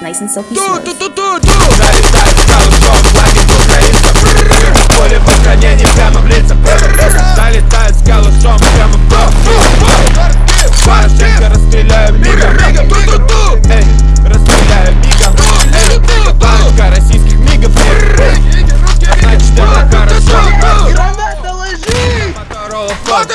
nice and silky smooth. Залетает скалушок, флаги украинцев Поле постранений прямо в лица Залетает скалушом прямо в бок Порошенко расстреляю мигом Эй, расстреляю мигом Эй, парочка российских мигов нет Значит это Граната ложи! Моторола фон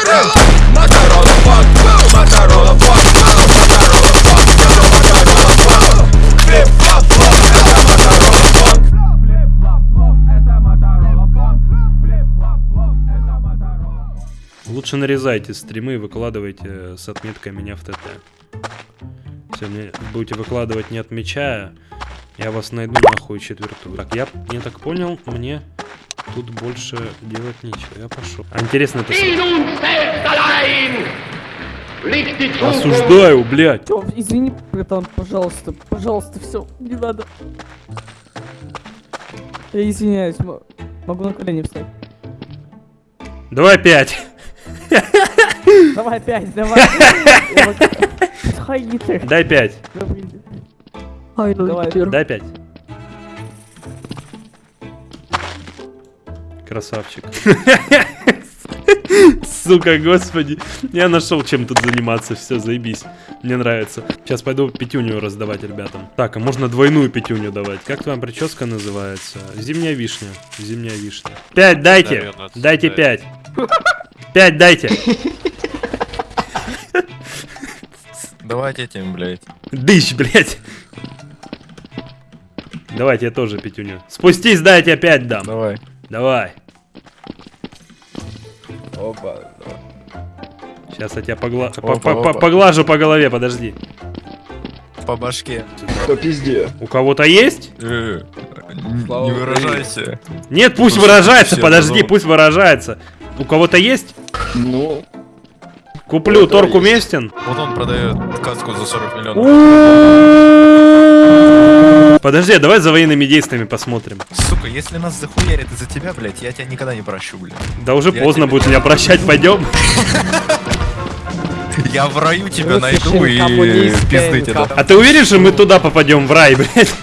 Лучше нарезайте стримы и выкладывайте с отметкой меня в ТТ. Если мне будете выкладывать не отмечая, я вас найду нахуй четвертую. Так, я не так понял, мне тут больше делать нечего. Я пошел. А интересно это... Осуждаю, блядь. Всё, извини, братан, пожалуйста, пожалуйста, все, не надо. Я извиняюсь, мо- могу на колени встать. Давай пять. Давай опять, давай. Хай гитар. Дай пять. Давай. Дай пять. Красавчик. Сука, господи. Я нашел, чем тут заниматься. Все, заебись. Мне нравится. Сейчас пойду пятюню раздавать ребятам. Так, а можно двойную пятюню давать. Как твоя прическа называется? Зимняя вишня. Зимняя вишня. Пять дайте. Наверное, Дайте да. пять. Пять дайте. Давайте этим, блядь. Дыщ, блядь. Давайте я тоже пятюню. Спустись, дай я тебе пять дам. Давай. Давай. Опа. Сейчас я тебя погла... Опа, по- по- по- поглажу по голове, подожди. По башке. По пизде. У кого-то есть? Э, Не выражайся. Нет, пусть выражается, подожди, пусть выражается. У кого-то есть? Ну, Куплю, этого торг уместен? Вот он продает каску за 40 миллионов. Подожди, а давай за военными действиями посмотрим. Сука, если нас захуярят из-за тебя, блядь, я тебя никогда не прощу, блядь. Да уже Я поздно будет меня прощать, пойдем. Я в раю тебя найду и пизды дам. А ты уверен, что мы туда попадем в рай, блядь?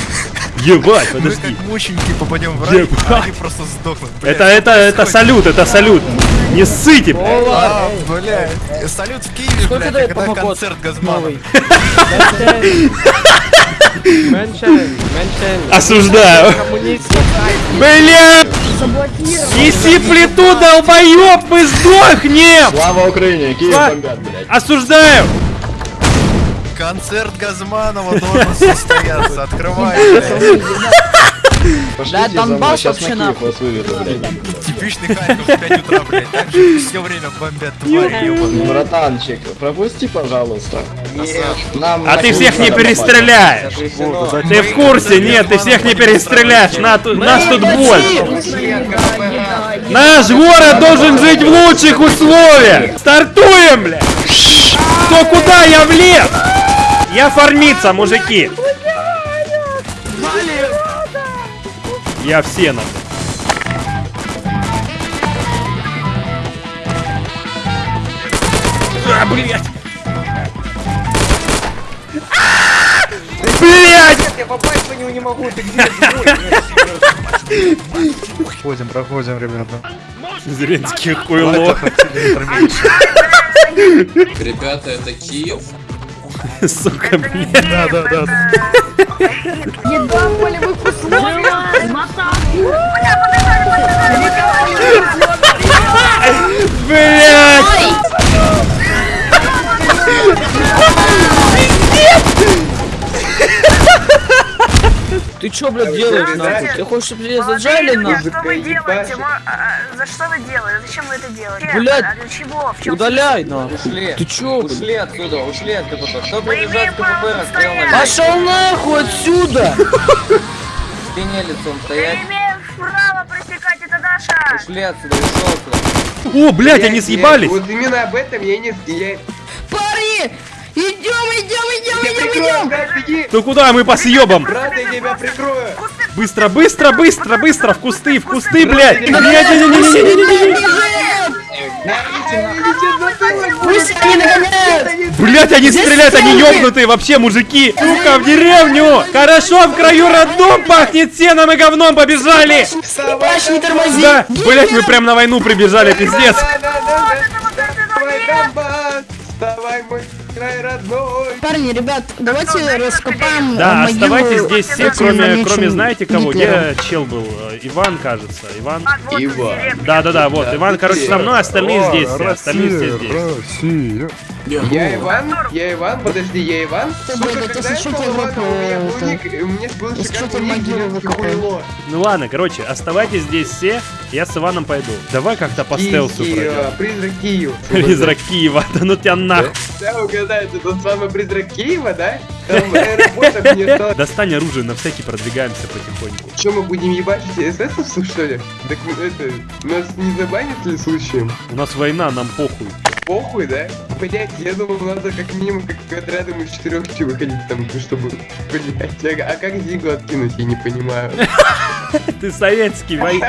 Ебать, Мы подожди. как мученики попадем в рай, а они просто сдохнут. блядь. Это, это, это салют, это салют. Не ссыте, блядь. А, блядь. Салют в Киеве, Сколько блядь, когда концерт Газманова. Осуждаю. Бля! Неси плиту, долбоёб, мы сдохнем! слава Украине, Киев бомбят, блядь. Осуждаю! Концерт Газманова должен состояться. Открывай, блядь. За мной, Донбасс сейчас на вообще Киев вас выведу, блядь. Типичный Харьков в 5 утра, блядь. Так же все время бомбят твари, ебаные. Братанчик, пропусти, пожалуйста. Нам А ты всех не перестреляешь! Ты в курсе? Нет, ты всех не перестреляешь! На ту- Нас тут больше! Наш город должен жить в лучших условиях! Стартуем, бля! Кто куда? Я влез! Я фармиться, мужики! Я все на. А, блядь! Блять! Я попасть по нему не могу, ты где? Проходим, проходим, ребята. Зеленский хуйло. Ребята, это Киев. Сука, блядь. Да, да, да. Еда в полевых условиях! Блять! Ты чё, блядь, делаешь, нахуй? Ты хочешь, чтобы тебя заджали, нахуй? Что вы делаете? Ма- а, За что вы делаете? Зачем вы это делаете? Блядь, А для чего? В Удаляй, нахуй. Ушли. Ты чё, блядь? Ушли отсюда, ушли от КПП. Кто прибежал КПП, расстрел. Пошел нахуй отсюда! К стене лицом стоять. Ушли отсюда, ушел отсюда. О, блядь, они съебались! Вот именно об этом я не... Я... Парни! Идем, идем, идем, Я прикрою, брат, беги! Ну куда мы по съебам? Брат, я тебя прикрою! Быстро, быстро, быстро, быстро, в кусты, в кусты, блядь! Не-не-не-не-не-не-не-не! Идите, идите, Пусть они Блять, они стреляют, они ёбнутые вообще, мужики! Сука, в деревню! Хорошо, в краю родном пахнет сеном и говном, побежали! Скрипач, не тормози! Да, блять, мы прям на войну прибежали, пиздец! Мой край родной! Парни, ребят, давайте раскопаем Да, э, могилу оставайтесь здесь все, кроме, кроме знаете кого? Где чел был? Э, Иван, кажется. Иван. Ива. Да-да-да, вот. Иван, короче, со мной, остальные здесь все. Остальные здесь. Я Иван? Я Иван? Подожди, я Иван? Сука, когда я стал Иваном, у меня был ник, у меня был шикарный. Ну ладно, короче, оставайтесь здесь все. Я с Иваном пойду. Давай как-то по стелсу пройдем. Призрак Киева. Призрак Киева, да ну тебя нахуй. Да, угадайте, это с вами призрак Киева, да? Там. Достань оружие, на всякий продвигаемся потихоньку. Что, мы будем ебачить эсэсовцев, что ли? Так это, нас не забанят ли случаем? У нас война, нам похуй. Похуй, да? Блять, я думал, надо как минимум как отрядом из четырех выходить там, чтобы... Блять, а, а как Зигу откинуть, я не понимаю. Ты советский вой...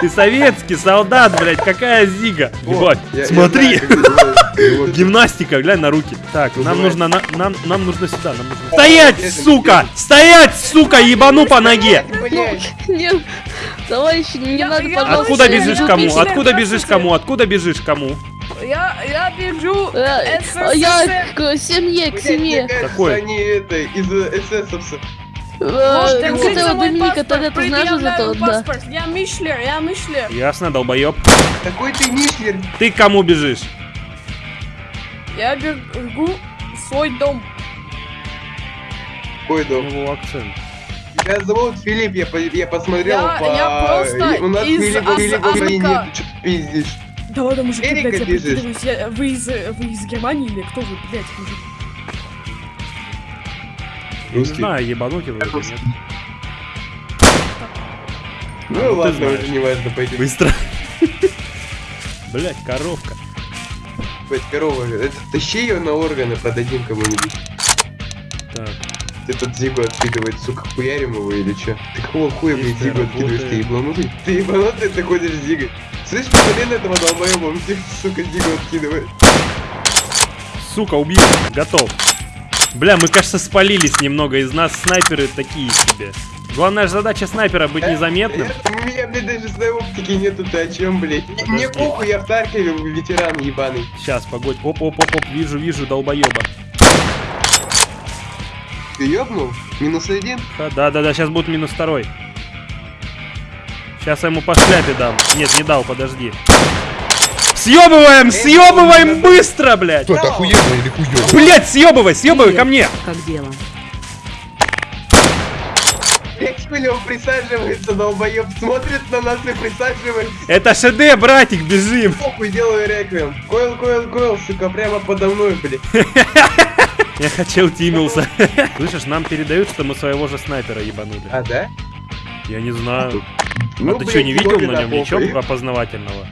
Ты советский солдат, блядь, какая зига. О, Ебать, я- я смотри. Гимнастика, глянь на руки. Так, нам нужно, на- нам, нам нужно сюда, нам нужно... Стоять, сука! Стоять, сука, ебану по ноге! Нет, товарищи, не надо, я- пожалуйста. Откуда бежишь кому? Откуда бежишь кому? Откуда бежишь кому? Я, я бежу Э, СССР. Я к семье, к семье. Какой? они это, из эсэсовцев. Э, мой Доминика тогда ты знаешь за то, да. Я Мишлер, я Мишлер. Ясно, долбоеб. Такой ты Мишлер. Ты к кому бежишь? Я бегу в свой дом. Ой, да. Его акцент. Меня зовут Филипп, я, по- я посмотрел Я- по... я просто У нас из Филипп, Аз- Филипп, Азака. Филипп, нет, ты что пиздишь? Да ладно, мужики, Эрика блядь. Я- Вы из, вы из Германии или кто вы, блядь, мужик? Не знаю, ебануть его или нет. Ну ты ладно, уже не важно, пойдем. Быстро. Блять, коровка. Блять, корова, это, тащи ее на органы, продадим кому-нибудь. Так, Ты тут Зигу откидывает, сука, хуярим его или чё? Ты какого хуя, блядь, Зигу откидываешь, ты ебанутый? Ты ебанутый, ты ходишь с Зигой. Слышь, на этого долбоеба, он сука, Зигу откидывает. сука, убил. Готов. Бля, мы, кажется, спалились немного. Из нас снайперы такие себе. Главная же задача снайпера быть незаметным. Э, У меня, блядь, даже своей оптики нету, ты о чем, блядь? Мне похуй, я в Таркове ветеран ебаный. Сейчас, погодь. Оп, оп, оп, оп. Вижу, вижу, долбоеба. Ты ёбнул? Минус один? Да, да, да, сейчас будет минус второй. Сейчас я ему по шляпе дам. Нет, не дал, подожди. Съебываем, съебываем быстро, блядь. Кто, это охуенно или хуёво? Блять, съебывай, съебывай ко мне. Как дело? Он присаживается, долбоеб, смотрит на нас и присаживается. Это ШД, братик, бежим. Похуй, делаю реквием. Койл, койл, койл, сука, прямо подо мной, блядь. Я хотел тимился. Слышишь, нам передают, что мы своего же снайпера ебанули. А, да? Я не знаю. Ну, а ты блядь, что, не видел на нем ничего опознавательного?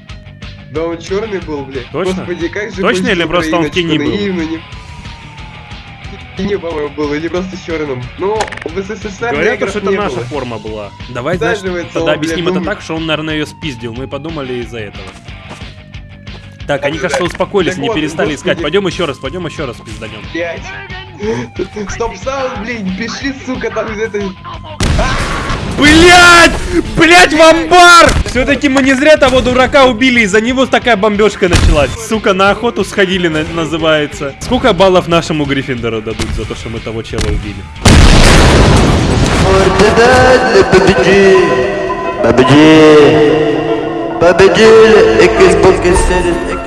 Да он черный был, блядь. Точно? Господи, как же Точно или просто он в тени был? наивно, не- тени, по-моему, был, или просто черным. Ну, в СССР Говорят, что это не наша было. форма была. Давай, знаешь, тогда он, объясним блядь, это ну- так, что он, наверное, ее спиздил. Мы подумали из-за этого. Так, они, кажется, успокоились, Так не вот, перестали искать. господи. Пойдем еще раз, пойдем еще раз пизданем. Стоп саунд, блядь, пиши, сука, там из этой... Блять! Блять, в амбар! Все-таки мы не зря того дурака убили, из-за него такая бомбежка началась. Сука, на охоту сходили, на- называется. Сколько баллов нашему Гриффиндору дадут за то, что мы того чела убили? Победили! Победили! И qu'est-ce que c'est